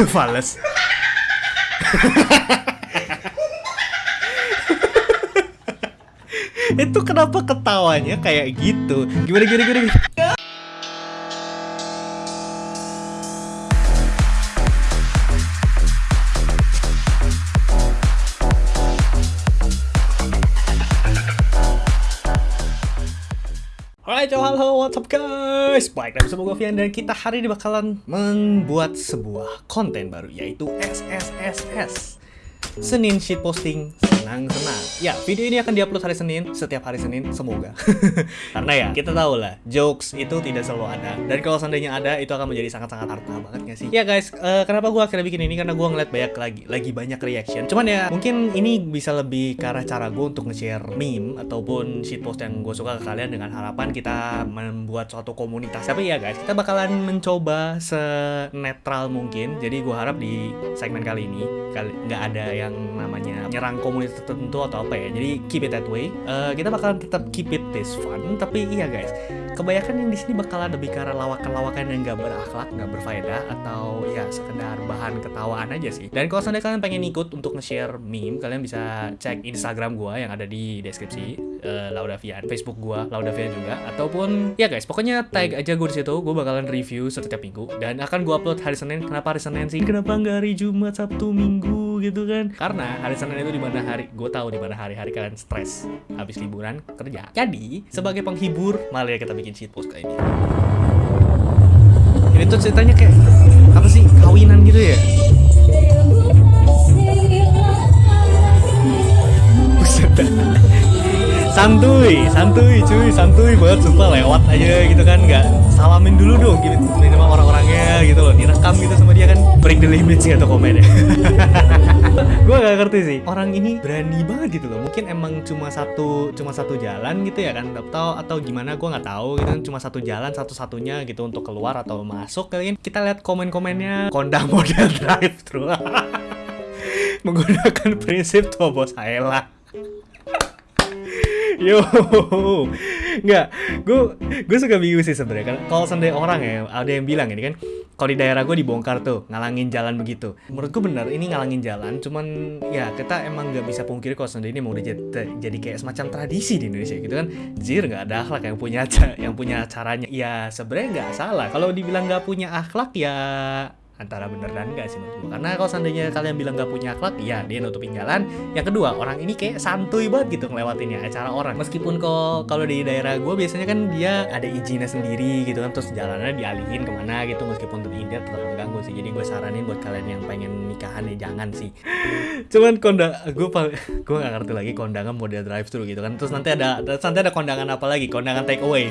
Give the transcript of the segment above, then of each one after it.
Fales. itu kenapa ketawanya kayak gitu? Gimana gimana gimana? gimana? Alright, yo, halo, what's up guys? Baik, dan bersama gue Vian dan kita hari ini bakalan membuat sebuah konten baru yaitu SSSS Senin shitposting senang-senang Ya, video ini akan diupload hari Senin, setiap hari Senin, semoga. Karena ya, kita tahu lah, jokes itu tidak selalu ada. Dan kalau seandainya ada, itu akan menjadi sangat-sangat harta banget gak sih? Ya guys, eh, kenapa gue akhirnya bikin ini? Karena gue ngeliat banyak lagi, lagi banyak reaction. Cuman ya, mungkin ini bisa lebih ke arah cara gue untuk nge-share meme Ataupun shitpost yang gue suka ke kalian dengan harapan kita membuat suatu komunitas. Tapi ya guys, kita bakalan mencoba senetral mungkin. Jadi gue harap di segmen kali ini kali nggak ada yang namanya nyerang komunitas tertentu atau apa ya. Jadi keep it that way. Eh, kita bakalan tetap keep it this fun. Tapi iya guys. Kebanyakan yang di sini bakalan lebih ke arah lawakan-lawakan yang nggak berakhlak nggak berfaedah atau ya sekedar bahan ketawaan aja sih. Dan kalau seandainya kalian pengen ikut untuk nge-share meme kalian bisa cek instagram gua yang ada di deskripsi eh, Laudavian Facebook gua Laudavian juga. Ataupun ya guys pokoknya tag aja gue di situ. Gue bakalan review setiap minggu. Dan akan gua upload hari Senin. Kenapa hari Senin sih? Kenapa nggak hari Jumat Sabtu Minggu gitu kan. Karena hari Senin itu di mana hari gue tahu di mana hari-hari kalian stres habis liburan kerja. Jadi sebagai penghibur malah kita bikin shitpost kayak ini ini tuh ceritanya kayak apa sih kawinan gitu ya? Santuy santuy cuy santuy banget sumpah lewat aja gitu kan nggak salamin dulu dong gitu. Sama orang-orangnya gitu loh. Direkam gitu sama dia kan. Break the limits gitu komennya gue gak ngerti sih. Orang ini berani banget gitu loh. Mungkin emang cuma satu cuma satu jalan gitu ya kan. Atau atau gimana gue nggak tahu gitu kan. Cuma satu jalan satu-satunya gitu untuk keluar atau masuk kalian kita lihat komen-komennya kondang model drive thru menggunakan prinsip Tobos Haela Yo, nggak, gue gue suka bingung sih sebenarnya kan. Kalau seandainya orang ya, ada yang bilang ini kan, kalau di daerah gue dibongkar tuh, ngalangin jalan begitu. Menurut gue bener, ini ngalangin jalan. Cuman ya kita emang nggak bisa pungkiri kalau seandainya ini mau udah jadi, jadi kayak semacam tradisi di Indonesia gitu kan. Jir nggak ada akhlak yang punya yang punya caranya. Ya sebenarnya nggak salah. Kalau dibilang nggak punya akhlak ya antara bener dan enggak sih menurut gue karena kalau seandainya kalian bilang gak punya akhlak ya dia nutupin jalan. Yang kedua orang ini kayak santuy banget gitu ngelewatinnya acara orang. Meskipun kok kalau di daerah gue biasanya kan dia ada izinnya sendiri gitu kan terus jalannya dialihin ke mana gitu meskipun tetap dia tetap mengganggu sih. Jadi gue saranin buat kalian yang pengen nikahan ya jangan sih. Cuman kondang gue gue gak ngerti lagi kondangan model drive thru gitu kan. Terus nanti ada nanti ada kondangan apa lagi? Kondangan take away.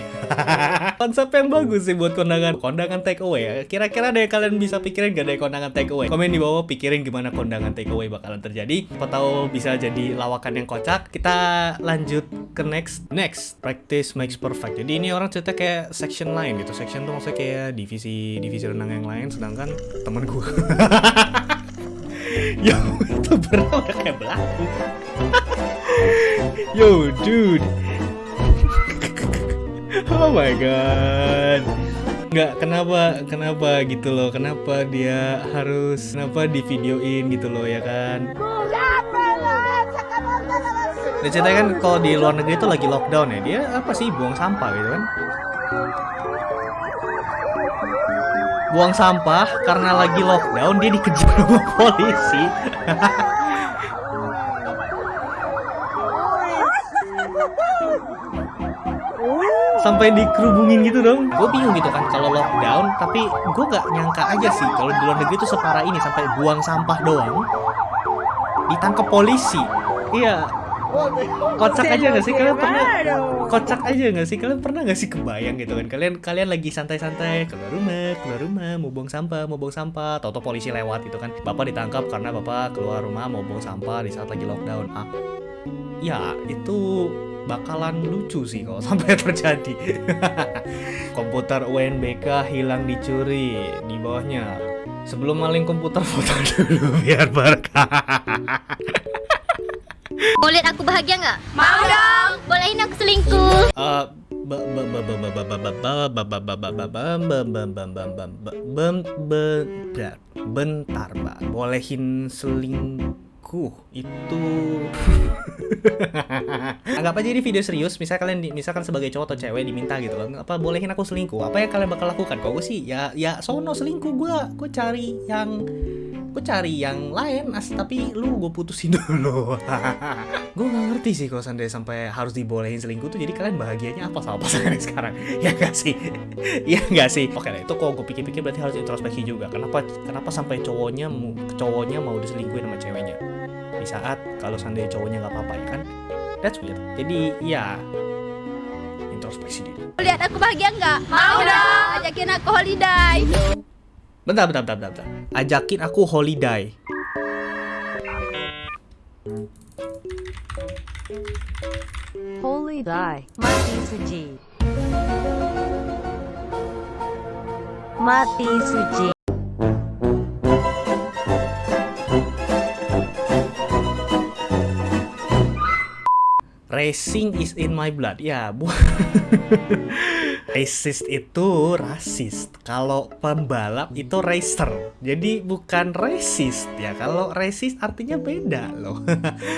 Konsep yang bagus sih buat kondangan. Kondangan take away ya. Kira-kira deh kalian bisa pikirin gak ada kondangan take away. Komen di bawah pikirin gimana kondangan take away bakalan terjadi. Apa tahu bisa jadi lawakan yang kocak. Kita lanjut ke next. Next practice makes perfect. Jadi ini orang cerita kayak section lain gitu. Section tuh maksudnya kayak divisi divisi renang yang lain sedangkan temen gue Yo, itu beneran kayak belaku. Yo, dude. Oh my god. Nggak, kenapa, kenapa gitu loh, kenapa dia harus, kenapa di videoin gitu loh ya kan? Dia ceritanya kan kalau di luar negeri itu lagi lockdown ya, dia apa sih? Buang sampah gitu kan? Buang sampah karena lagi lockdown dia dikejar polisi sampai dikerubungin gitu dong. Gue bingung gitu kan kalau lockdown tapi gue nggak nyangka aja sih kalau di luar negeri itu separah ini sampai buang sampah doang ditangkap polisi. Iya. Kocak aja nggak sih? Kalian pernah kocak aja nggak sih? Kalian pernah nggak sih kebayang gitu kan? Kalian kalian lagi santai-santai keluar rumah keluar rumah mau buang sampah mau buang sampah. Tau polisi lewat gitu kan. Bapak ditangkap karena bapak keluar rumah mau buang sampah di saat lagi lockdown. Ah ya itu bakalan lucu sih kalau sampai terjadi. komputer UNBK hilang dicuri di bawahnya. Sebelum maling komputer foto dulu biar berkah. Mau lihat aku bahagia nggak? Mau dong. Bolehin aku selingkuh. Eh, bentar mbak bolehin selingkuh itu. Anggap aja ini video serius misal kalian misalkan sebagai cowok atau cewek diminta gitu loh apa bolehin aku selingkuh? Apa yang kalian bakal lakukan? Kok gue sih ya ya sono selingkuh gue gue cari yang gue cari yang lain as tapi lu gue putusin dulu. Gue gak ngerti sih kalau sampai sampai harus dibolehin selingkuh tuh. Jadi kalian bahagianya apa sama pasangan sekarang? Ya gak sih? Ya gak sih? Oke lah itu kok gue pikir-pikir berarti harus introspeksi juga. Kenapa kenapa sampai cowoknya cowoknya mau diselingkuhin sama ceweknya di saat kalau seandainya cowoknya nggak apa-apa ya kan that's weird jadi ya introspeksi diri lihat aku bahagia nggak mau dong ajakin aku holiday Bentar, bentar, bentar, bentar. Ajakin aku holiday. Holiday, mati suci. Mati suci. Racing is in my blood. Ya, bu. Racist itu rasis. Kalau pembalap itu racer. Jadi bukan racist ya. Kalau racist artinya beda loh.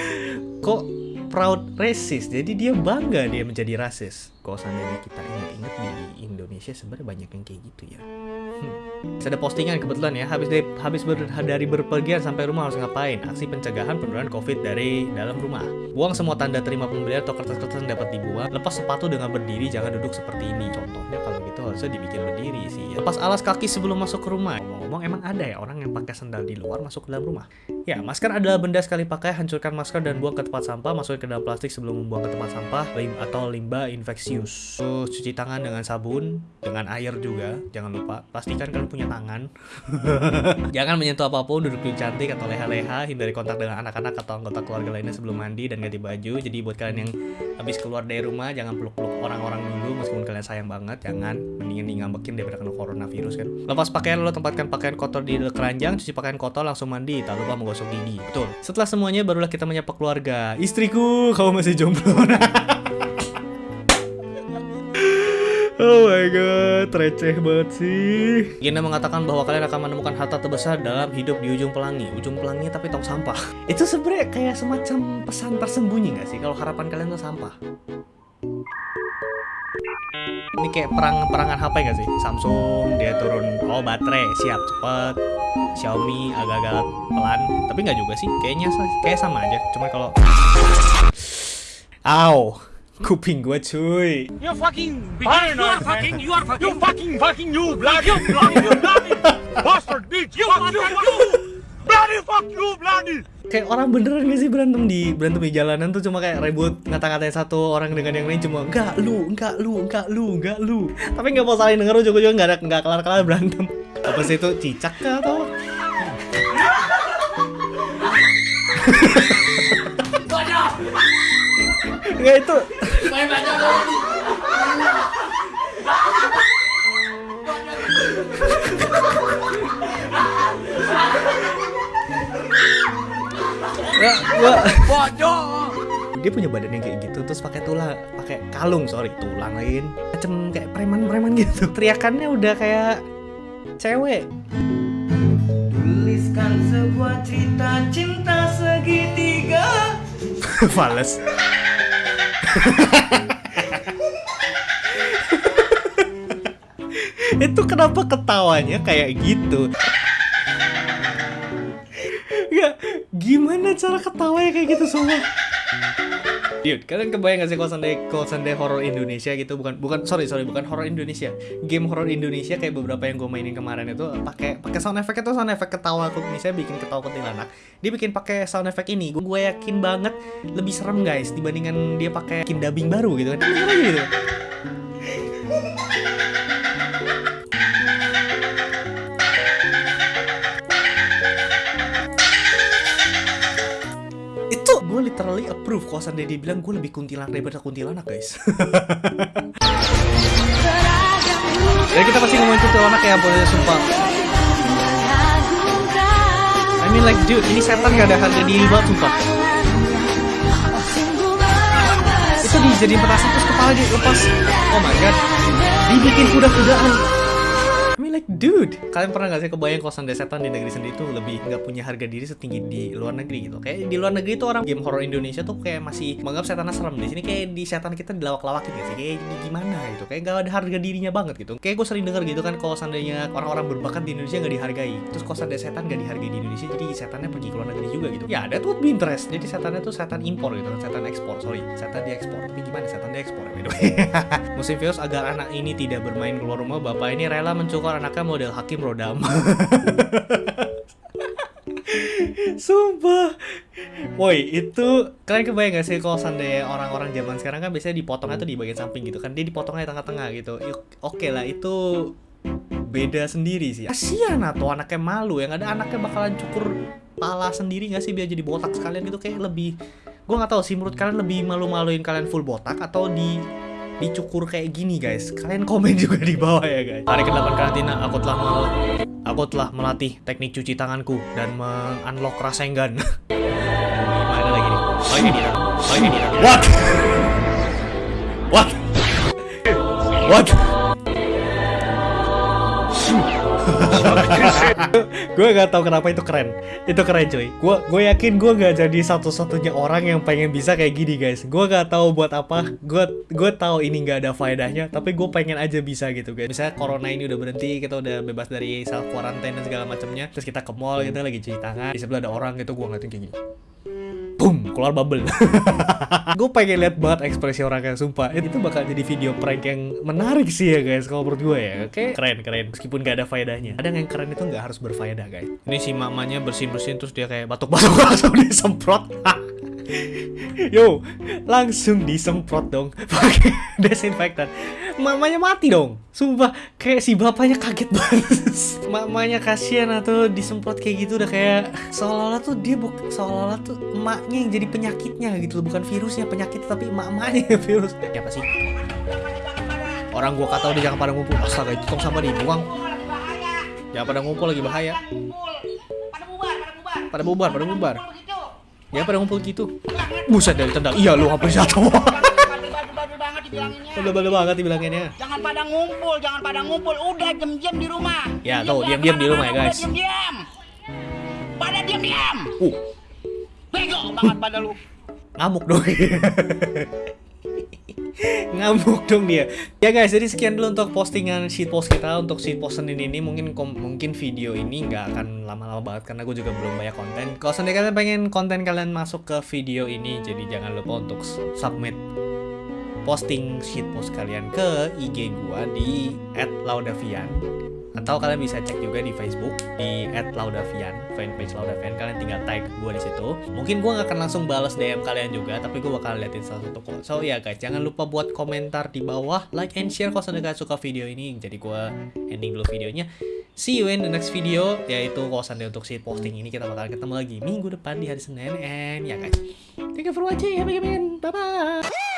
Kok proud racist? Jadi dia bangga dia menjadi rasis. Kok seandainya kita ingat-ingat di Indonesia sebenarnya banyak yang kayak gitu ya. Hmm. Ada postingan kebetulan ya, habis dari, habis ber, dari berpergian sampai rumah harus ngapain? Aksi pencegahan penularan COVID dari dalam rumah. Buang semua tanda terima pembelian atau kertas-kertas yang dapat dibuang. Lepas sepatu dengan berdiri, jangan duduk seperti ini. Contohnya kalau gitu harusnya dibikin berdiri sih. Lepas alas kaki sebelum masuk ke rumah. Ngomong-ngomong emang ada ya orang yang pakai sandal di luar masuk ke dalam rumah? Ya, masker adalah benda sekali pakai, hancurkan masker dan buang ke tempat sampah, masukkan ke dalam plastik sebelum membuang ke tempat sampah, lim atau limbah infeksius. Terus cuci tangan dengan sabun, dengan air juga, jangan lupa. Pastikan kalian punya tangan. jangan menyentuh apa pun, duduk di cantik atau leha-leha, hindari kontak dengan anak-anak atau anggota keluarga lainnya sebelum mandi dan ganti baju. Jadi buat kalian yang habis keluar dari rumah, jangan peluk-peluk orang-orang dulu meskipun kalian sayang banget, jangan mendingan ngambekin daripada kena coronavirus kan. Lepas pakaian lo tempatkan pakaian kotor di keranjang, cuci pakaian kotor langsung mandi, tak lupa menggosok gigi. Betul. Setelah semuanya barulah kita menyapa keluarga. Istriku, kamu masih jomblo. Oh my god, receh banget sih. Gina mengatakan bahwa kalian akan menemukan harta terbesar dalam hidup di ujung pelangi. Ujung pelangi tapi tong sampah. Itu sebenarnya kayak semacam pesan tersembunyi gak sih kalau harapan kalian tuh sampah? Ini kayak perang perangan HP gak sih? Samsung dia turun oh baterai siap cepet. Xiaomi agak-agak pelan, tapi nggak juga sih. Kayaknya kayak sama aja. Cuma kalau Aw, kuping gua cuy. You fucking beginner, you are fucking, you are fucking, you fucking, fucking, you bloody, you bloody, you bloody, bastard bitch, you fuck you, you, bloody fuck you, bloody. Kayak orang beneran gak sih berantem di berantem di jalanan tuh cuma kayak ribut ngata-ngatain satu orang dengan yang lain cuma enggak lu, enggak lu, enggak lu, enggak lu. Tapi nggak mau saling denger juga juga nggak ada nggak kelar-kelar berantem. Apa sih itu cicak kah atau? Enggak itu. Ya, gua Bodoh. dia punya badan yang kayak gitu terus pakai tulang pakai kalung sorry tulang lain. Macam kayak preman-preman gitu. Teriakannya udah kayak cewek. Tuliskan sebuah cerita cinta segitiga. Fales. Itu kenapa ketawanya kayak gitu? Gak, gimana cara ketawanya kayak gitu semua Dude, kalian kebayang gak sih kalau seandainya, kalau seandainya horror Indonesia gitu bukan bukan sorry sorry bukan horror Indonesia. Game horror Indonesia kayak beberapa yang gue mainin kemarin itu pakai pakai sound effect itu sound effect ketawa aku misalnya bikin ketawa kuntilanak. Dia bikin pakai sound effect ini gue yakin banget lebih serem guys dibandingkan dia pakai bikin dubbing baru gitu kan. Gitu kalau dia bilang gue lebih kuntilanak daripada kuntilanak guys. Ya kita pasti ngomongin kuntilanak ya boleh sumpah. I mean like dude ini setan gak ada harga diri banget sumpah. Itu dijadiin petasan terus kepala lagi lepas. Oh my god. Dibikin kuda-kudaan Like dude. Kalian pernah gak sih kebayang kosan setan di negeri sendiri tuh lebih nggak punya harga diri setinggi di luar negeri gitu? Kayak di luar negeri tuh orang game horror Indonesia tuh kayak masih menganggap setannya serem. Di sini kayak di setan kita dilawak-lawakin gak sih? Kayak gimana gitu? Kayak gak ada harga dirinya banget gitu. Kayak gue sering denger gitu kan kalau seandainya orang-orang berbakat di Indonesia nggak dihargai terus kosan setan gak dihargai di Indonesia jadi setannya pergi ke luar negeri juga gitu. Ya ada tuh interest. Jadi setannya tuh setan impor gitu setan ekspor. Sorry setan diekspor. Tapi gimana setan diekspor? By musim virus agar anak ini tidak bermain keluar rumah bapak ini rela mencukar anaknya model Hakim Rodam. Sumpah. Woi itu Kalian kebayang gak sih kalau seandainya orang-orang zaman sekarang kan biasanya dipotongnya tuh di bagian samping gitu kan? Dia dipotongnya di tengah-tengah gitu. Oke lah itu beda sendiri sih. Kasian atau anaknya malu Yang ada anaknya bakalan cukur pala sendiri gak sih? Biar jadi botak sekalian gitu. Kayak lebih Gue gak tahu sih menurut kalian lebih malu-maluin kalian full botak atau di dicukur kayak gini guys. Kalian komen juga di bawah ya guys. Hari ke-8 karantina. Aku telah mel aku telah melatih teknik cuci tanganku dan mengunlock Rasengan gimana lagi nih. Oh ini dia. Oh ini dia. What? What? What gue gak tahu kenapa itu keren. Itu keren cuy. Gue gue yakin gue gak jadi satu-satunya orang yang pengen bisa kayak gini guys. Gue gak tahu buat apa. Gue gue tahu ini gak ada faedahnya tapi gue pengen aja bisa gitu guys. Misalnya corona ini udah berhenti kita udah bebas dari self quarantine dan segala macamnya terus kita ke mall kita lagi cuci tangan di sebelah ada orang gitu gue ngeliatin kayak gini keluar bubble. Gue pengen lihat banget ekspresi orangnya sumpah. Itu bakal jadi video prank yang menarik sih ya guys kalau menurut gue ya. Oke? Keren keren. Meskipun gak ada faedahnya. Ada yang keren itu nggak harus berfaedah guys. Ini si mamanya bersin bersin terus dia kayak batuk batuk langsung disemprot Yo, langsung disemprot dong pakai desinfektan. Mamanya mati dong. Sumpah, kayak si bapaknya kaget banget. Mamanya kasihan atau disemprot kayak gitu udah kayak seolah-olah tuh dia bukan seolah-olah tuh emaknya yang jadi penyakitnya gitu loh, bukan virusnya penyakit tapi emak-emaknya yang virus. Ya apa sih? Orang gua kata udah jangan pada ngumpul. Astaga, itu tong sampah dibuang. Jangan pada ngumpul lagi bahaya. Pada bubar, pada bubar. Ya pada ngumpul gitu. Buset dari tendang. Iya lu apa jatuh. Badu-badu banget dibilanginnya. Jangan pada ngumpul, jangan pada ngumpul. Udah diam-diam di rumah. Ya, tuh, diam-diam di rumah ya, guys. Diam-diam. Pada diam-diam. Uh, Bego banget pada lu. ngamuk dong. ngamuk dong dia. Ya guys, jadi sekian dulu untuk postingan shitpost kita untuk shitpost Senin ini mungkin mungkin video ini nggak akan lama-lama banget karena gue juga belum banyak konten. Kalau seandainya kalian pengen konten kalian masuk ke video ini, jadi jangan lupa untuk submit posting shitpost kalian ke IG gua di @laudavian atau kalian bisa cek juga di Facebook di @laudavian fanpage laudavian. Kalian tinggal tag gua di situ. Mungkin gua nggak akan langsung balas DM kalian juga tapi gua bakal liatin salah satu kok so ya guys jangan lupa buat komentar di bawah. Like and share kalau kalian suka video ini. Jadi gua ending dulu videonya. See you in the next video yaitu kalau seandainya untuk shit posting ini kita bakal ketemu lagi minggu depan di hari Senin. And ya guys. Thank you for watching. Have a bye bye